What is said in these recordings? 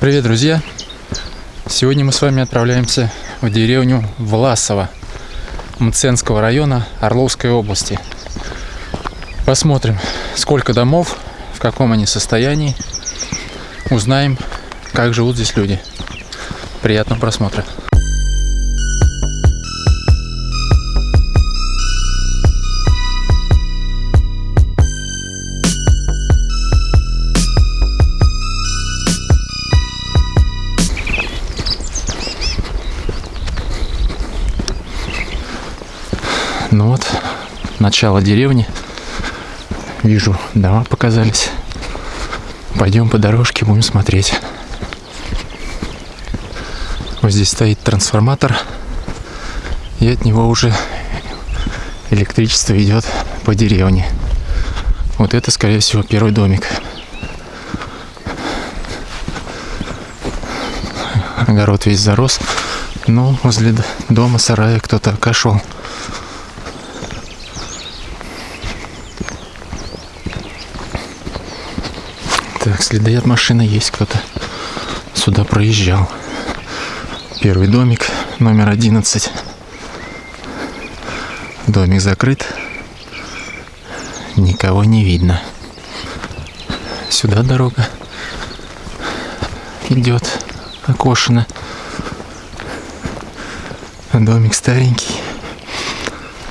Привет, друзья! Сегодня мы с вами отправляемся в деревню Власово Мценского района Орловской области. Посмотрим, сколько домов, в каком они состоянии. Узнаем, как живут здесь люди. Приятного просмотра. Начало деревни. Вижу, дома показались. Пойдем по дорожке, будем смотреть. Вот здесь стоит трансформатор. И от него уже электричество идет по деревне. Вот это, скорее всего, первый домик. Огород весь зарос. Но возле дома сарая кто-то кошел. Так, следы от машины есть кто-то сюда проезжал. Первый домик, номер 11. Домик закрыт. Никого не видно. Сюда дорога идет, окошена. Домик старенький.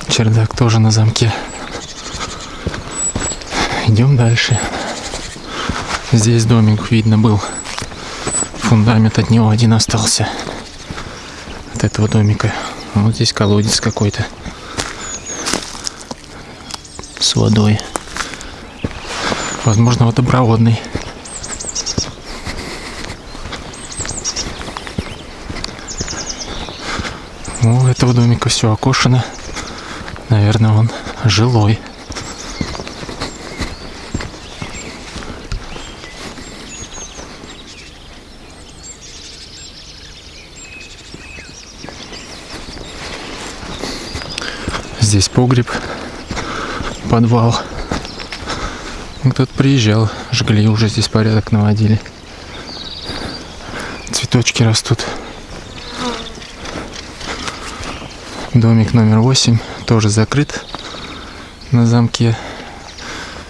Чердак тоже на замке. Идем дальше. Здесь домик видно был. Фундамент от него один остался. От этого домика. Вот здесь колодец какой-то. С водой. Возможно, водопроводный. У этого домика все окошено. Наверное, он жилой. Здесь погреб, подвал. Кто-то приезжал, жгли, уже здесь порядок наводили. Цветочки растут. Домик номер восемь тоже закрыт на замке.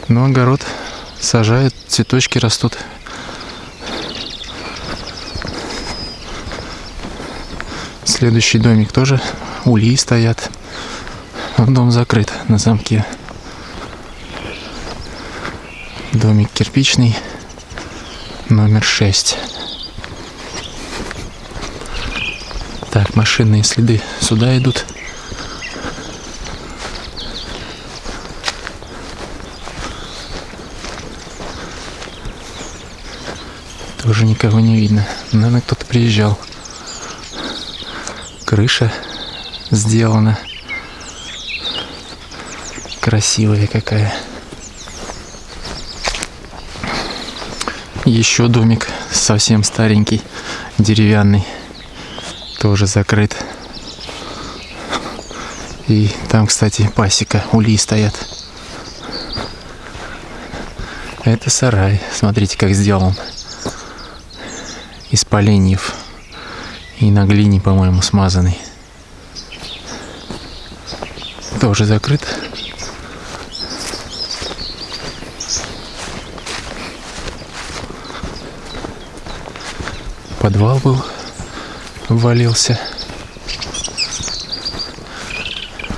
Но огород сажают, цветочки растут. Следующий домик тоже ульи стоят. Дом закрыт на замке. Домик кирпичный, номер 6. Так, машинные следы сюда идут. Тоже никого не видно. Наверное, кто-то приезжал. Крыша сделана красивая какая. Еще домик совсем старенький, деревянный, тоже закрыт. И там, кстати, пасека, ули стоят. Это сарай, смотрите, как сделан. Из поленьев и на глине, по-моему, смазанный. Тоже закрыт. Подвал был, ввалился.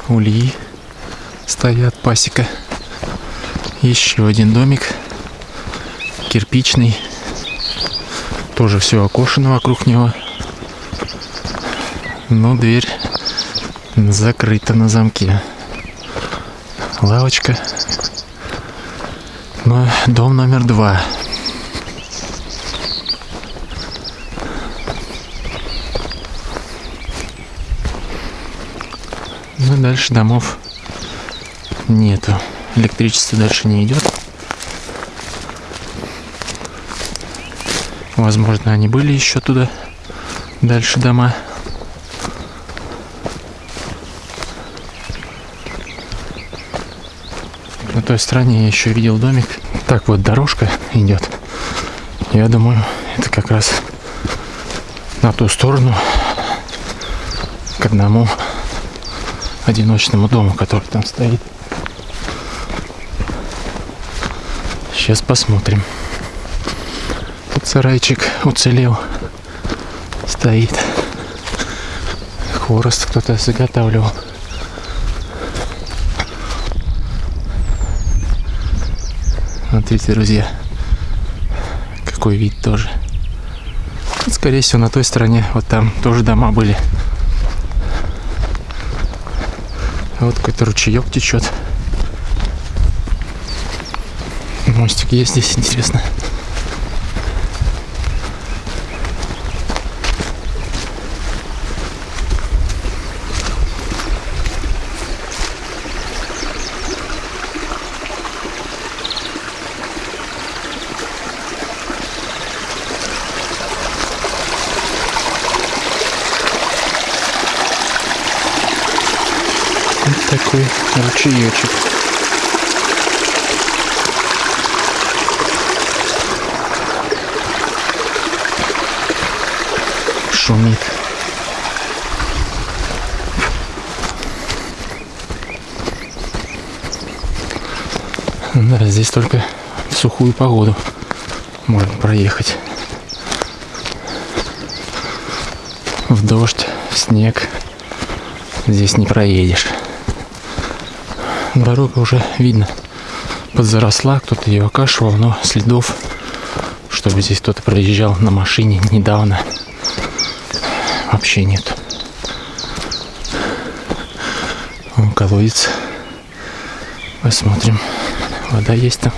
Ульи стоят, пасека. Еще один домик, кирпичный. Тоже все окошено вокруг него. Но дверь закрыта на замке. Лавочка. Но дом номер два. Ну, дальше домов нету. Электричество дальше не идет. Возможно, они были еще туда. Дальше дома. На той стороне я еще видел домик. Так вот, дорожка идет. Я думаю, Это как раз на ту сторону к одному одиночному дому, который там стоит. Сейчас посмотрим. Тут сарайчик уцелел. Стоит. Хворост кто-то заготавливал. Смотрите, друзья, какой вид тоже. Скорее всего, на той стороне, вот там тоже дома были. Вот какой-то ручеек течет. Мостик есть здесь, интересно. такой ручеечек. Шумит. Да, здесь только в сухую погоду можно проехать. В дождь, в снег здесь не проедешь дорога уже видно подзаросла, кто-то ее окашивал, но следов, чтобы здесь кто-то проезжал на машине недавно, вообще нет. Вон колодец. Посмотрим. Вода есть там.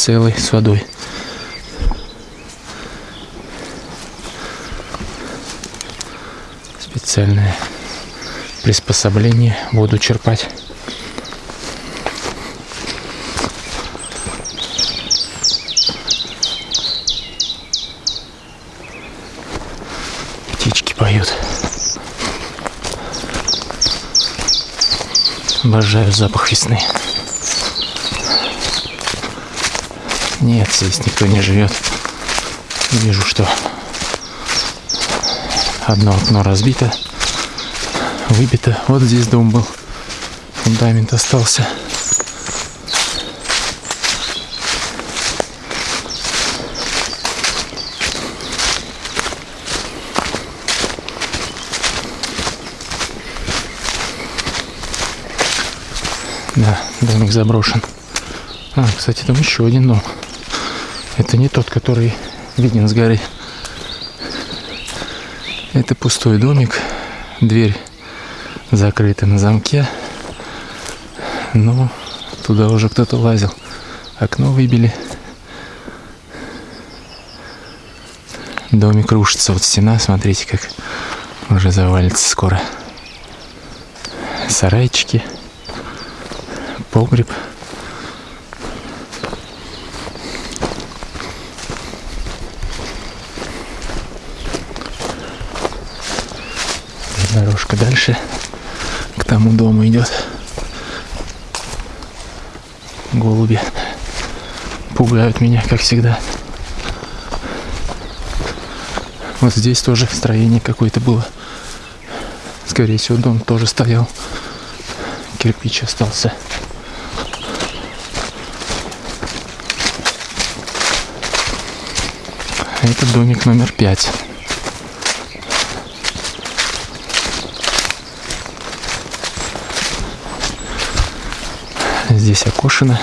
Целый с водой. Специальное приспособление воду черпать. Птички поют. Обожаю запах весны. Нет, здесь никто не живет. Вижу, что одно окно разбито, выбито. Вот здесь дом был. Фундамент остался. Да, домик заброшен. А, кстати, там еще один дом. Это не тот, который виден с горы. Это пустой домик. Дверь закрыта на замке. Но туда уже кто-то лазил. Окно выбили. Домик рушится. Вот стена, смотрите, как уже завалится скоро. Сарайчики. Погреб. Дорожка дальше к тому дому идет. Голуби пугают меня, как всегда. Вот здесь тоже строение какое-то было. Скорее всего, дом тоже стоял. Кирпич остался. Это домик номер пять. Здесь окошено.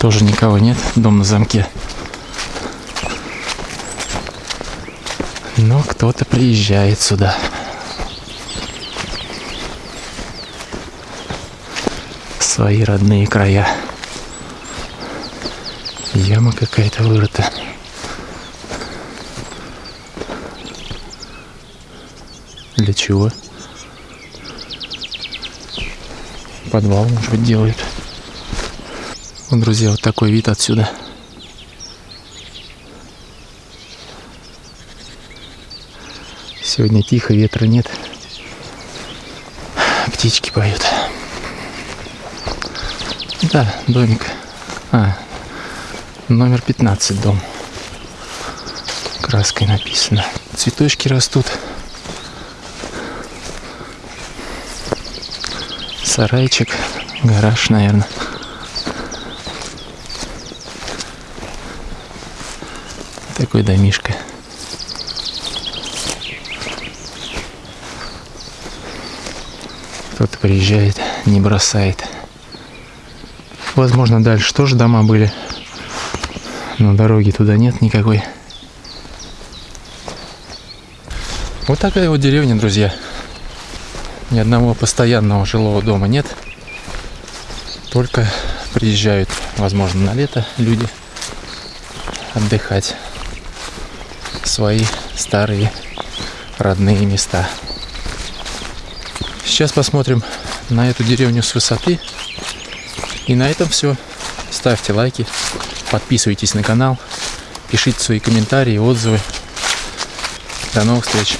Тоже никого нет. Дом на замке. Но кто-то приезжает сюда. свои родные края. Яма какая-то вырыта. Для чего? Подвал, может быть, делают. Вот, друзья, вот такой вид отсюда. Сегодня тихо, ветра нет. Птички поют. Да, домик. А, номер 15 дом. Краской написано. Цветочки растут. Сарайчик, гараж, наверное. Такой домишка. Кто-то приезжает, не бросает. Возможно, дальше тоже дома были. Но дороги туда нет никакой. Вот такая вот деревня, друзья. Ни одного постоянного жилого дома нет. Только приезжают, возможно, на лето люди отдыхать в свои старые родные места. Сейчас посмотрим на эту деревню с высоты. И на этом все. Ставьте лайки, подписывайтесь на канал, пишите свои комментарии, отзывы. До новых встреч!